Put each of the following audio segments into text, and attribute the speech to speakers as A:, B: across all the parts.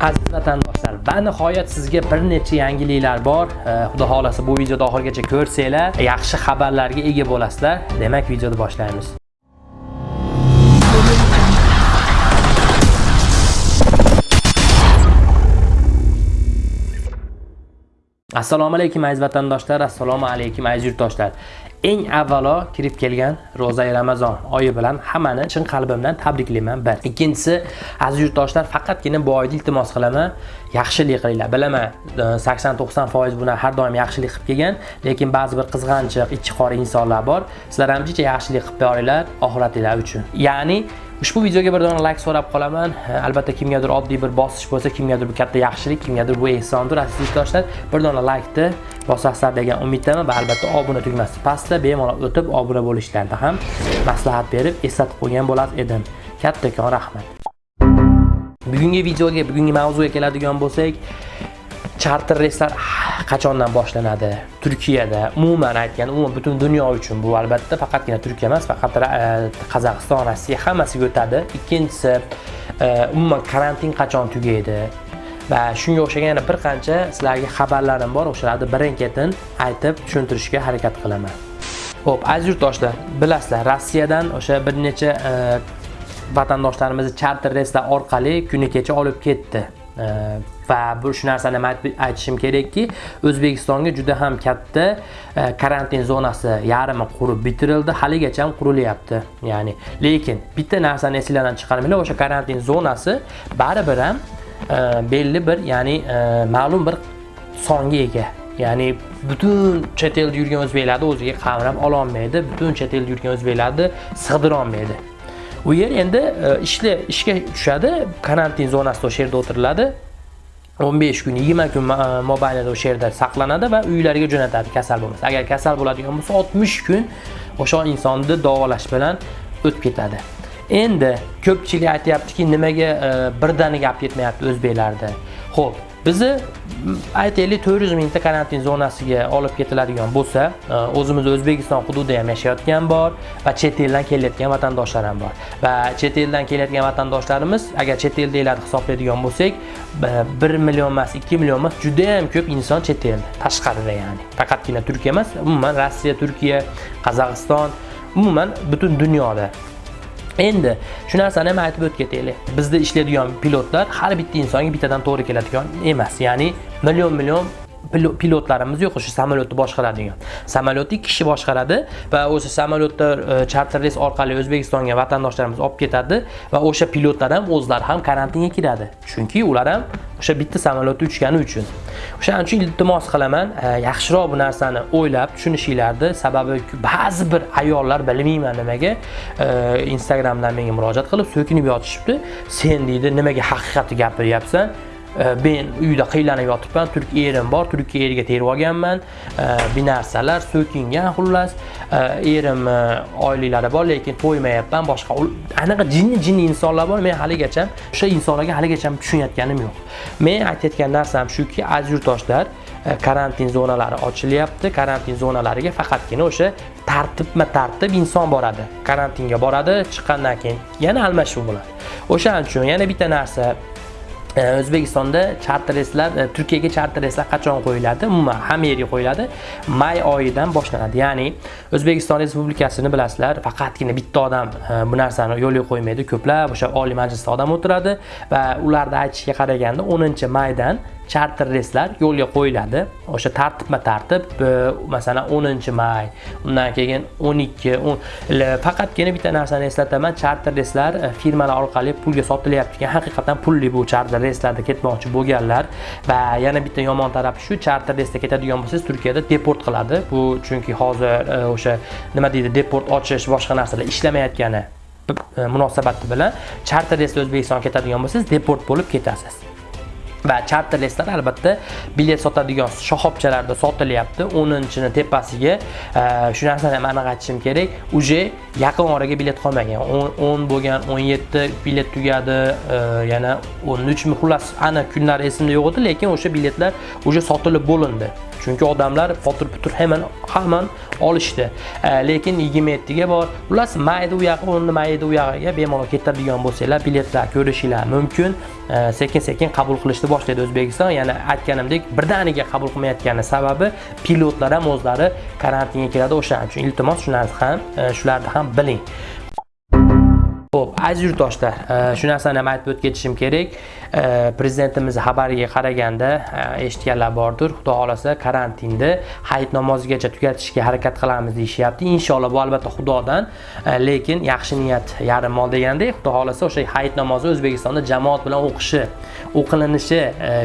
A: aziz vatandoshlar va nihoyat sizga bir necha yangiliklar bor. Xudo xohlasa bu videoni oxirigacha ko'rsanglar yaxshi xabarlarga ega bo'lasizlar. Demak videoni boshlaymiz. Assalomu alaykum aziz vatandoshlar. Assalomu alaykum aziz yurtdoshlar. Eng avvalo kirib kelgan ro'za e ramazon oyi bilan hammani chin qalbimdan tabriklayman. Bir. Ikkinchisi aziz yurtdoshlar faqatgina bu oyda iltimos qilaman. Yaxshilik qilinglar. Bilaman e, sakson to'qson foiz buni har doim yaxshilik qilib kelgan lekin ba'zi bir qizg'anchiq ichi qora insonlar bor. Sizlar ham jicha yaxshilik qilib boringlar oxiratinglar uchun. Ya'ni ushbu videoga bir dona like so'rab qolaman. Albatta kimgadir oddiy bir bosish bo'lsa kimgadir bu katta yaxshilik kimgadir bu ehsondir aziz yurtdoshlar bir dona likeni bosasizlar degan umiddaman va albatta obuna tugmasi pastda bemalol o'tib obuna bo'lishlarida ham maslahat berib eslatib qo'ygan bo'lar edim. Kattakon rahmat. Bugungi videoga bugungi mavzuga keladigan bo'lsak charter reyslar qachondan boshlanadi? Turkiyada umuman aytganda umuman butun dunyo uchun bu albatta faqatgina turkiya emas faqat e, qozog'iston rossiya hammasiga o'tadi. Ikkinchisi e, umuman karantin qachon tugaydi? Va shunga o'xshagan yana bir qancha sizlarga xabarlarim bor o'shalarni birin ketin aytib tushuntirishga harakat qilaman. Ho'p aziz yurtdoshlar bilasizlar rossiyadan o'sha bir necha e, vatandoshlarimizni charter reyslar orqali kuni kecha olib ketdi. Va bu shu narsani aytishim kerakki o'zbekistonga juda ham katta e, karantin zonasi yarmi qurib bitirildi. Haligacha ham qurilyapti. Ya'ni lekin bitta narsani esinglardan chiqarmanglar o'sha karantin zonasi baribir ham e, belli bir ya'ni e, ma'lum bir songa ega. Ya'ni butun chet elda yurgan o'zbeklarni o'ziga qamrab ololmaydi butun chet elda yurgan o'zbeklarni sig'dirolmaydi. U yer endi e, ishli ishga tushadi. Karantin zonasida o'sha yerda o'tiriladi. 15 kun 20 kun e, mobaynida o'sha yerda saqlanadi va uylariga jo'natadi. Kasal bo'lmasa. Agar kasal bo'ladigan bo'lsa 60 kun o'sha insonni davolash bilan o'tib ketadi. Endi ko'pchilik aytyaptiki nimaga e, birdaniga olib ketmayapti o'zbeklarni ho'p bizni mm, aytaylik 400 mingta karantin zonasiga olib ketiladigan bo'lsa e, o'zimiz o'zbekiston hududida ham yashayotgan bor va chet eldan kelayotgan vatandoshlar ham bor. Va chet eldan kelayotgan vatandoshlarimiz agar chet eldagilarni hisoblaydigan bo'lsak e, 1 million emas 2 million emas juda ham ko'p inson chet elda tashqarida ya'ni. Faqatgina turkiya emas umuman rossiya turkiya qozog'iston umuman butun dunyoda endi shu narsani ham aytib o'tib ketaylik bizda ishlaydigan pilotlar har bitta insonga bittadan to'g'ri keladigan emas ya'ni million million pilotlarimiz yo'q o'sha samolyotni boshqaradigan samolyotni ikki kishi boshqaradi va o'sha samolyotda e, charter reys orqali o'zbekistonga vatandoshlarimiz olib ketadi va o'sha pilotlar ham o'zlari ham karantinga kiradi. Chunki ular ham o'sha bitta samolyotda uchgani uchun. O'shaning uchun iltimos qilaman e, yaxshiroq bu narsani o'ylab tushunishinglarni sababi ba'zi bir ayollar bilmayman nimaga e, instagramdan menga murojaat qilib so'kinib yotishibdi. Sen deydi nimaga haqiqatni gapiryapsan? Э, men uyda qiynalib yotibman turk erim bor turkiya erga terib olganman. Э, bir narsalar so'kingan xullas. Э, erim oilalari bor lekin to'ymayapman boshqa anaqa jinni jinni insonlar bor men haligacha o'sha insonlarga haligacha tushunayotganim yo'q. Men aytayotgan narsam shuki aziz yurtdoshlar e, karantin zonalari ochilyapti karantin zonalariga faqatgina o'sha tartibma tartib inson boradi. Karantinga boradi chiqqandan keyin yana almashuv bo'ladi. O'shaning uchun yana bitta narsa E, o'zbekistonda charter reyslar e, turkiyaga charter reyslar qachon qo'yiladi? Umuman hamma yerga qo'yiladi. May oyidan boshlanadi. Ya'ni o'zbekiston respublikasini bilasizlar faqatgina bitta odam e, bu narsani yo'lga qo'ymaydi. Ko'plab o'sha oliy majlisda odam o'tiradi va ularda aytishiga qaraganda 10 maydan charter reyslar yo'lga qo'yiladi. O'sha tartibma tartib e, masalan 10 may undan keyin 12 faqatgina bitta narsani eslataman. Charter reyslar e, firmalar orqali pulga sotilyapti ekan haqiqatan pulli bu charter reyslarda ketmoqchi bo'lganlar. Va yana bitta yomon tarafi shu charter reysda ketadigan bo'lsangiz turkiyada deport qiladi. Bu chunki hozir e, o'sha nima deydi deport ochish boshqa narsalar ishlamayotgani munosabati bilan charter reysda o'zbekistonga ketadigan bo'lsangiz deport bo'lib ketasiz. Va charter albatta bilet sotadigan shoxobchalarda sotilyapti. 10-ni tepasiga e, shu narsani ham aniq aytishim kerak. Уже yaqin oraga bilet qolmagan. 10 bo'lgan 17 bilet tugadi e, yana 13 mi xullas aniq kunlari esimda yo'q edi lekin o'sha biletlar уже sotilib bo'lindi. Chunki odamlar potir putur hemen hamon olishdi. Lekin 27 ga bor. Xullas mayda u yoqqa 10 mayda u yoqqa bemalol ketadigan bo'lsanglar biletlar ko'rishinglar mumkin. Sekin sekin qabul qilishni boshlaydi o'zbekiston. Yana aytganimdek birdaniga qabul qilmayotgani sababi pilotlar ham o'zlari karantinga kiradi o'shaning uchun. Iltimos shu ham e, shularni ham biling. Xo'p, aziz yurtdoshlar, e, shu narsani ham aytib o'tib kerak. E, prezidentimiz xabariga qaraganda e, eshitganlar bordir xudo xohlasa karantinni hayit namozigacha tugatishga harakat qilamiz deyishyapti inshaalloh bu albatta xudodan lekin yaxshi niyat yarim mol degandek xudo xohlasa o'sha hayit namozi o'zbekistonda jamoat bilan o'qishi o'qilinishi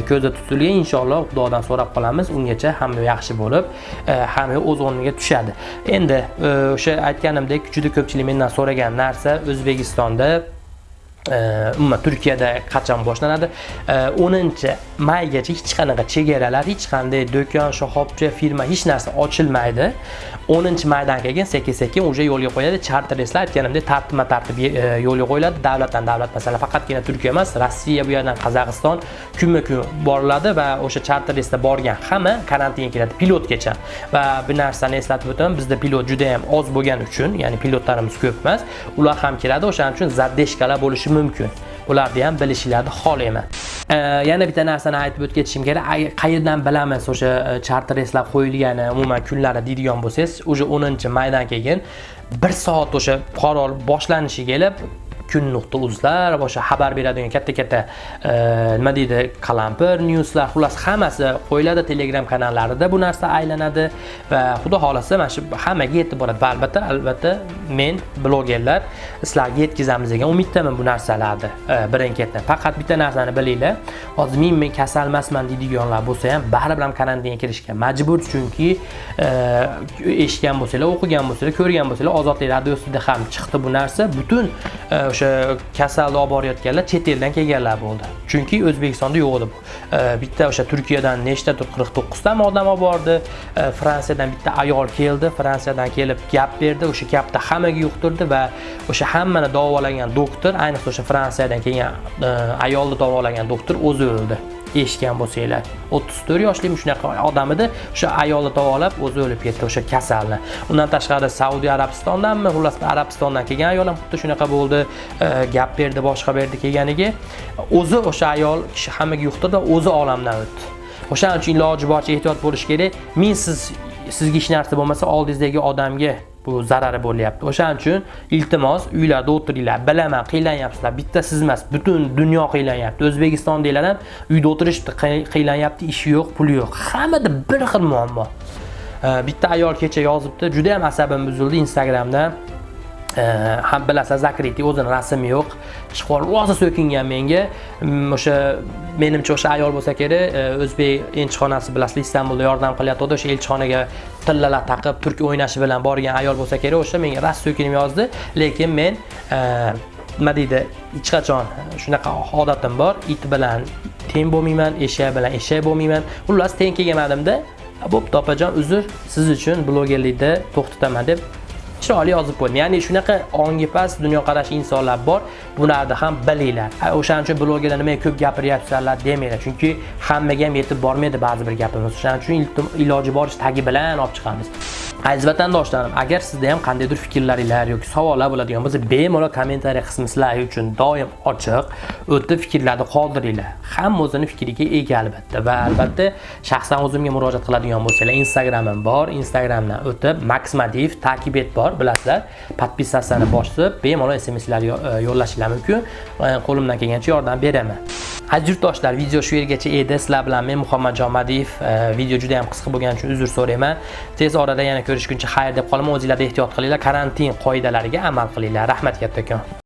A: ko'zda tutilgan inshaalloh xudodan so'rab qolamiz ungacha hamma yaxshi bo'lib hamma o'z o'rniga tushadi endi o'sha aytganimdek juda ko'pchilik mendan so'ragan narsa o'zbekistonda Э, umuman turkiyada qachon boshlanadi? Э, 10 maygacha hech qanaqa chegaralar hech qanday do'kon shoxobcha firma hech narsa ochilmaydi. 10 maydan keyin sekin sekin уже yo'lga qo'yadi. Charter reyslar aytganimdek tartibma tartib e, yo'lga qo'yiladi. Davlatdan davlat masalan faqatgina turkiya emas rossiya bu yerdan qozog'iston kunma kun boriladi va o'sha charter reysda borgan hamma karantinga kiradi pilotgacha. Va bir narsani eslatib o'taman bizda pilot juda ham oz bo'lgani uchun ya'ni pilotlarimiz ko'p emas ular ham keladi. O'shaning uchun zadeshkalar bo'lishi mumkin. Bularni ham bilishinglarni xohlayman. Yana bitta narsani aytib o'tib ketishim kerak qayerdan bilamiz o'sha e, charter reyslar qo'yilgani umuman kunlari deydigan bo'lsangiz уже 10 maydan keyin bir soat o'sha qaror boshlanishiga kelib kun nuqta uzlar boshqa xabar beradigan katta katta e, nima deydi qalampir newslar xullas hammasi qo'yiladi telegram kanallarida bu narsa aylanadi va xudo xohlasa mana shu hammaga yetib boradi va albatta albatta men blogerlar sizlarga yetkazamiz degan umiddaman bu narsalarni e, birin ketin faqat bitta narsani bilinglar hozir men men kasal emasman deydiganlar bo'lsa ham baribir ham karantinga kirishga majbur chunki e, eshitgan bo'lsanglar o'qigan bo'lsanglar ko'rgan bo'lsanglar ozodlik radiosida ham chiqdi bu narsa. Butun e, o'sha kasalni olib borayotganlar chet eldan kelganlar bo'ldi. Chunki o'zbekistonda yo'q edi bitta o'sha turkiyadan nechtadir qirq to'qqiztami odam olib bordi. Fransiyadan bitta ayol keldi. Fransiyadan kelib gap berdi. O'sha gapni hammaga yuqtirdi va o'sha hammani davolagan doktor ayniqsa o'sha fransiyadan kelgan ayolni davolagan doktor o'zi o'ldi. Eshitgan bo'lsanglar. 34 yoshli shunaqa odam edi. O'sha ayoli davolab o'zi o'lib ketdi o'sha kasalni. Undan tashqari saudiya arabistondanmi? Xullas arabistondan kelgan ayol ham xuddi shunaqa bo'ldi. E, gap berdi boshqa berdi kelganiga. O'zi o'sha ayol kishi hammaga yuqtirdi o'zi olamdan o'tdi. O'shaning uchun iloji boricha ehtiyot bo'lish kerak. Men siz sizga hech narsa bo'lmasa oldingizdagi odamga bu zarari bo'lyapti. O'shaning uchun iltimos uylarda o'tiringlar. Bilaman qiynlanyapsizlar bitta siz emas butun dunyo qiynlanyapti o'zbekistondagilar ham uyda o'tirishibdi qiynlanyapti ishi yo'q puli yo'q. Hammada bir xil muammo. Bitta ayol kecha yozibdi juda ham asabim buzildi instagramda. Ham bilasiz zakriti o'zini rasmi yo'q. Chiqib rosa so'kingan menga. Mm, o'sha menimcha o'sha ayol bo'lsa kerak o'zbek elchixonasi bilasizlar istanbulda yordam qilyapti. O'sha elchixonaga tillalar taqib turk o'ynashi bilan borgan ayol bo'lsa kerak o'sha menga rosa so'kinib yozdi. Lekin men e, nima deydi hech qachon shunaqa odatim bor. It bilan teng bo'lmayman eshak bilan eshak bo'lmayman. Xullas teng kelganmadimda bo'pti opajon uzr. Siz uchun blogerlikni to'xtataman deb chiroyli yozib qo'ydim. Ya'ni shunaqa ongi past dunyoqarash insonlar bor. Bularni ham bilinglar. O'shaning uchun blogerlar nimaga ko'p gapiryapsizlar demanglar. Chunki hammaga ham yetib bormaydi ba'zi bir gapimiz. O'shaning uchun iloji boricha tagi bilan olib chiqamiz. Aziz vatandoshlarim agar sizda ham qandaydir fikrlaringlar yoki savollar bo'ladigan bo'lsa bemalol kommentariy qismi sizlar uchun doim ochiq o'tib fikrlarni qoldiringlar. Hamma o'zini fikriga ega albatta. Va albatta shaxsan o'zimga murojaat qiladigan bo'lsanglar instagramim bor. Instagramdan o'tib maxmadiv takib et bor. Bilasizlar podpisatsiyani bosib bemalol smslar e, yo'llashinglar mumkin. E, qo'limdan kelgancha yordam beraman. Aziz yurtdoshlar video shu yergacha edi. Sizlar bilan men muhammadjon madiyev e, video juda ham qisqa bo'lgani uchun uzr so'rayman. Tez orada yana ko'rishguncha xayr deb qolaman. O'zinglarda ehtiyot qilinglar. Karantin qoidalariga amal qilinglar. Rahmat kattakon